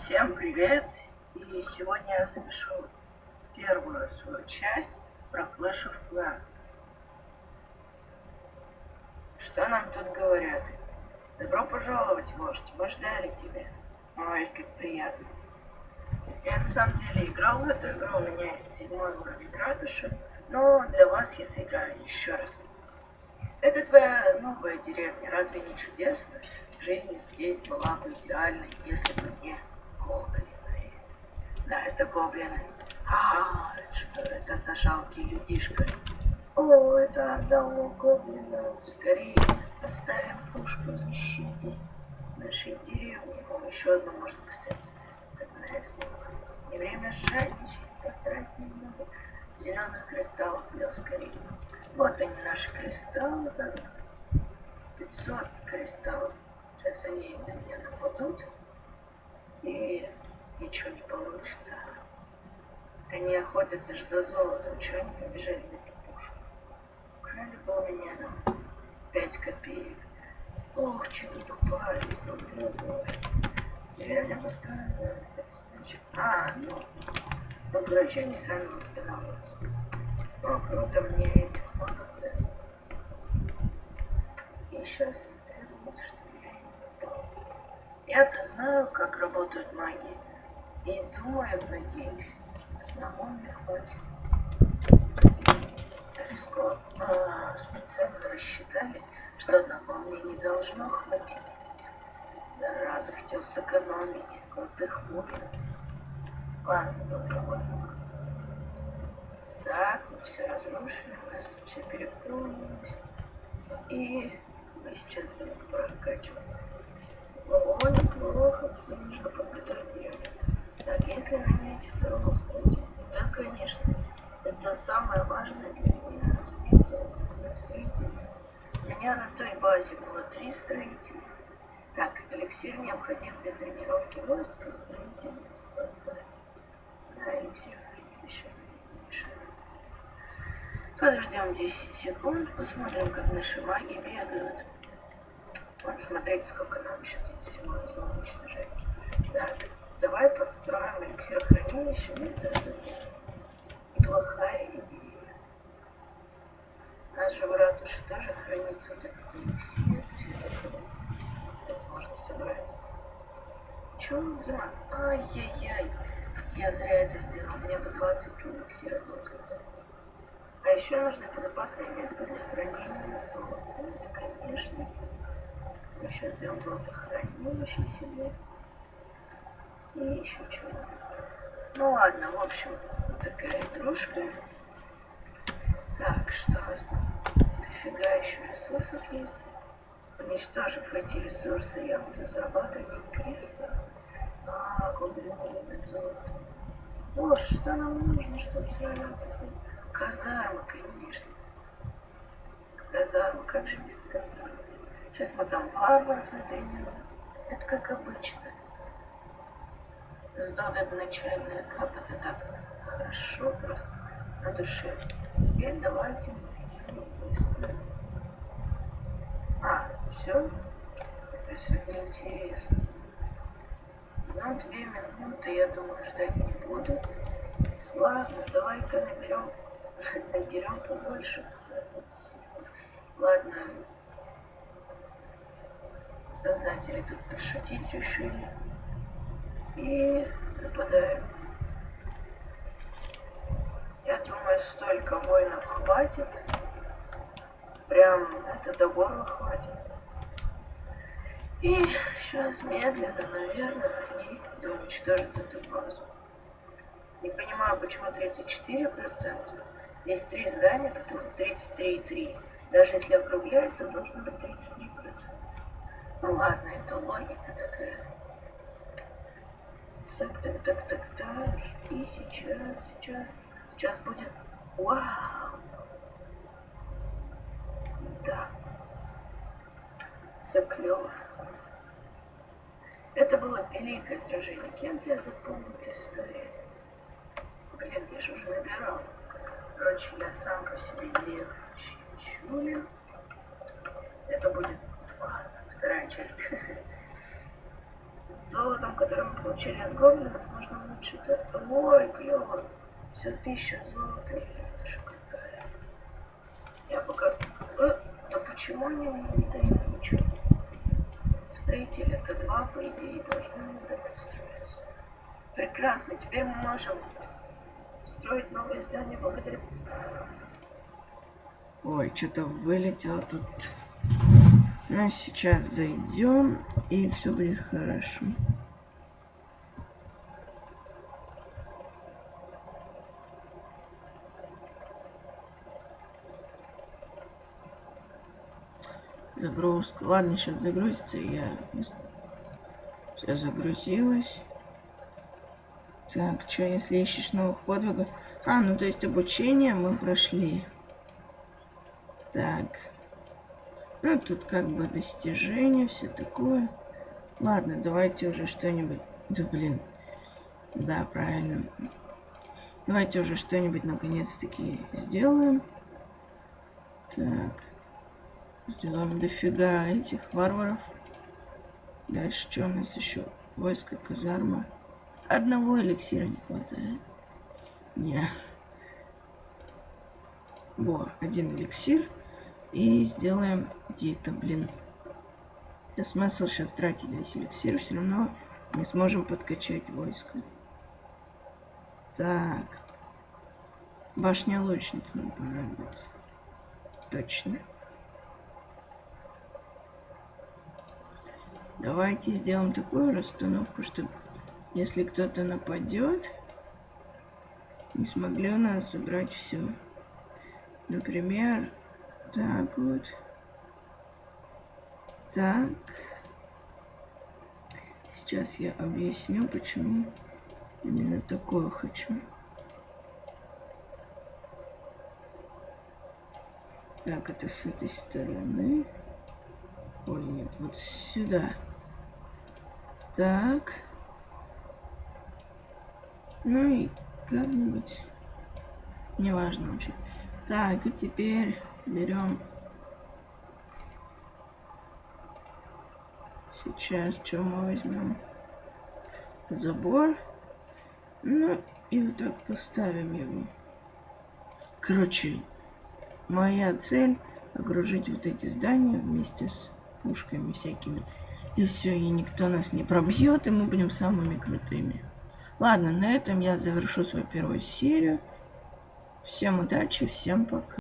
Всем привет! И сегодня я запишу первую свою часть про Clash of Clans. Что нам тут говорят? Добро пожаловать, вождь, мы ждали тебя. Ой, как приятно. Я на самом деле играл в эту игру, у меня есть седьмой уровень градуша, но для вас я сыграю еще раз. Это твоя новая деревня, разве не чудесно? Жизнь здесь была бы идеальной, если бы не. Да, это гоблины. А, что это за жалкий людишка? О, это одного гоблина. Скорее оставим пушку защиты нашей деревни. О, еще одну можно поставить. Не время жадничать, потратить немного зеленых кристаллов для скорее. Вот они, наши кристаллы. 500 кристаллов. Сейчас они на меня нападут. И ничего не получится. Они охотятся же за золотом. Чего они побежали на эту пушку? Украли бы у меня там 5 копеек. Ох, чего тупая, Реально построено. А, ну. Ну, короче, они сами восстанавливаются. О, круто, мне этих да. И сейчас Я-то знаю, как работают маги. И думаю, надеюсь, одного мне хватит. Риско а, специально рассчитали, что одного мне не должно хватить. Да, захотел сэкономить крутых мужей. Ладно, попробуем. Так, мы все разрушили, у нас все переполнилось. И мы сейчас будем прокачивать. Ого, неплохо, теперь нужно подготовить ее. Так, если нанять второго строителя, да, конечно, это самое важное для меня развитие строителя. У меня на той базе было три строителя. Так, эликсир необходим для тренировки войск, строителя. Да, эликсир еще. Подождем 10 секунд, посмотрим, как наши маги бегают. Вот смотреть, сколько нам еще тут всего нужно уничтожать. Так, давай построим эликсир хранилища. Это неплохая идея. Наш же в ратуше тоже хранится вот этот эликсир. Кстати, можно собрать. Чё я? Ай-яй-яй. Я зря это сделал. Мне бы 20 эликсира только. А еще нужно безопасное место для хранения золота. Это, конечно. Мы сейчас сделаем золотохранилище себе. И еще чего. Ну ладно, в общем, такая игрушка. Так, что у нас Дофига еще ресурсов есть. Уничтожив эти ресурсы, я буду зарабатывать кристалл. А, глубину золото. О, что нам нужно, чтобы заработать? Казарма, конечно. Казарма, как же без казармы? Сейчас мы там варваров натренируем. Это как обычно. Но этот начальный этап, это так хорошо просто на душе. Теперь давайте быстро. А, все? Это сегодня интересно. Ну, две минуты, я думаю, ждать не буду. Ладно, давай-ка наберем Отдерем побольше. Ладно. Создатели тут пошутить решили. И нападаем. Я думаю, столько воинов хватит. Прям это до горла хватит. И сейчас медленно, наверное, они уничтожат эту базу. Не понимаю, почему 34%. Есть три здания, которых 33,3. Даже если округлять, то должно быть 33%. Ну ладно, это логика такая. Так, так, так, так, так. И сейчас, сейчас, сейчас будет... Вау! Да. Все клево. Это было великое сражение. Кем тебя запомнит история? Блин, я же уже набирал. Короче, я сам по себе не чую. Это будет ладно, вторая часть. с золотом, который мы получили от гоблинов, можно улучшить. Ой, клево. Все тысяча золота. Это же крутая. Я пока... Э, да почему они мне не дают ничего? Строители это два, по идее, должны давать строиться. Прекрасно, теперь мы можем строить новое здание благодаря... Ой, что-то вылетело тут. Ну, сейчас зайдем, и все будет хорошо. Загрузка. Ладно, сейчас загрузится, я... Все загрузилось. Так, что, если ищешь новых подвигов? А, ну то есть обучение мы прошли. Так. Ну, тут как бы достижения, все такое. Ладно, давайте уже что-нибудь... Да, блин. Да, правильно. Давайте уже что-нибудь наконец-таки сделаем. Так. Сделаем дофига этих варваров. Дальше что у нас еще? Войско, казарма. Одного эликсира не хватает. Не. Во, один эликсир. И сделаем где-то, блин. Я смысл сейчас тратить весь эликсир, все равно не сможем подкачать войско. Так. Башня лучницы нам понадобится. Точно. Давайте сделаем такую расстановку, чтобы если кто-то нападет, не смогли у нас забрать все. Например, так вот. Так. Сейчас я объясню, почему именно такое хочу. Так, это с этой стороны. Ой, нет, вот сюда. Так. Ну и как-нибудь. Неважно вообще. Так, и теперь берем. Сейчас что мы возьмем? Забор. Ну и вот так поставим его. Короче, моя цель окружить вот эти здания вместе с пушками всякими. И все, и никто нас не пробьет, и мы будем самыми крутыми. Ладно, на этом я завершу свою первую серию. Всем удачи, всем пока.